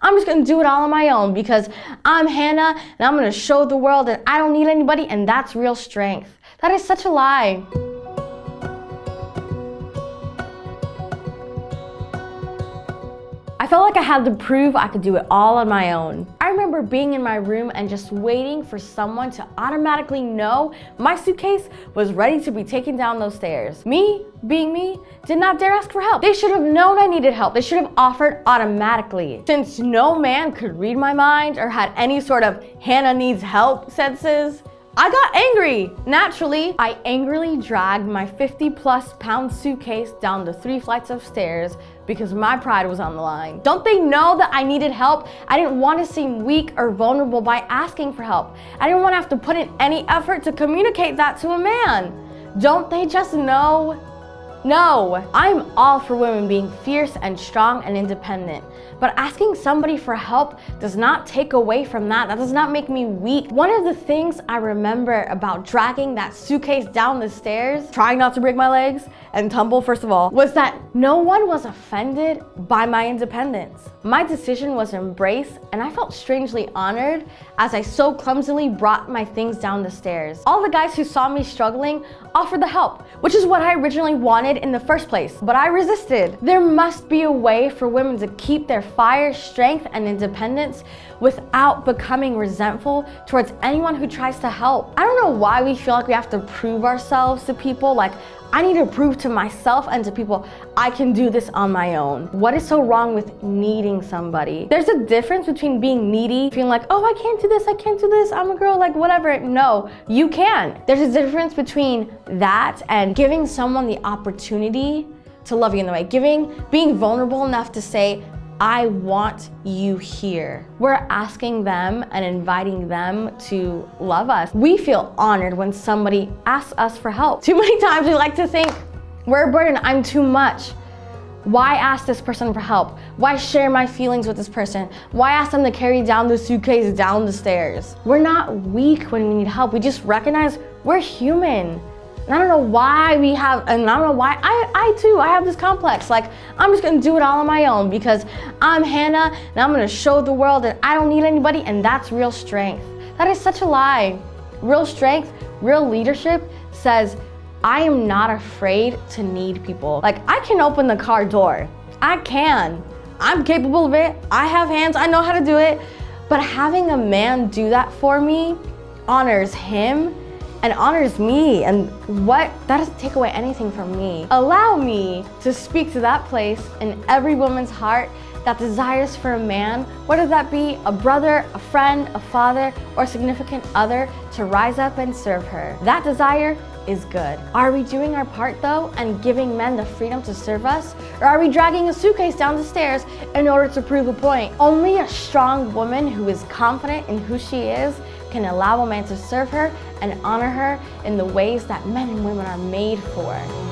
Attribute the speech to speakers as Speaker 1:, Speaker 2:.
Speaker 1: I'm just gonna do it all on my own because I'm Hannah and I'm gonna show the world that I don't need anybody and that's real strength. That is such a lie. I felt like I had to prove I could do it all on my own. I remember being in my room and just waiting for someone to automatically know my suitcase was ready to be taken down those stairs. Me, being me, did not dare ask for help. They should have known I needed help. They should have offered automatically. Since no man could read my mind or had any sort of Hannah needs help senses, I got angry. Naturally, I angrily dragged my 50 plus pound suitcase down the three flights of stairs because my pride was on the line. Don't they know that I needed help? I didn't want to seem weak or vulnerable by asking for help. I didn't want to have to put in any effort to communicate that to a man. Don't they just know no, I'm all for women being fierce and strong and independent. But asking somebody for help does not take away from that. That does not make me weak. One of the things I remember about dragging that suitcase down the stairs, trying not to break my legs and tumble first of all, was that no one was offended by my independence. My decision was embraced and I felt strangely honored as I so clumsily brought my things down the stairs. All the guys who saw me struggling offered the help, which is what I originally wanted in the first place, but I resisted. There must be a way for women to keep their fire, strength, and independence without becoming resentful towards anyone who tries to help. I don't know why we feel like we have to prove ourselves to people like I need to prove to myself and to people I can do this on my own. What is so wrong with needing somebody? There's a difference between being needy, feeling like, oh, I can't do this, I can't do this, I'm a girl, like whatever. No, you can. There's a difference between that and giving someone the opportunity to love you in the way. Giving, being vulnerable enough to say, I want you here. We're asking them and inviting them to love us. We feel honored when somebody asks us for help. Too many times we like to think, we're a burden, I'm too much. Why ask this person for help? Why share my feelings with this person? Why ask them to carry down the suitcase down the stairs? We're not weak when we need help. We just recognize we're human. And I don't know why we have, and I don't know why, I, I too, I have this complex. Like, I'm just gonna do it all on my own because I'm Hannah and I'm gonna show the world that I don't need anybody and that's real strength. That is such a lie. Real strength, real leadership says, I am not afraid to need people. Like, I can open the car door. I can. I'm capable of it. I have hands, I know how to do it. But having a man do that for me honors him and honors me and what that doesn't take away anything from me allow me to speak to that place in every woman's heart that desires for a man whether that be a brother a friend a father or significant other to rise up and serve her that desire is good. Are we doing our part though and giving men the freedom to serve us? Or are we dragging a suitcase down the stairs in order to prove a point? Only a strong woman who is confident in who she is can allow a man to serve her and honor her in the ways that men and women are made for.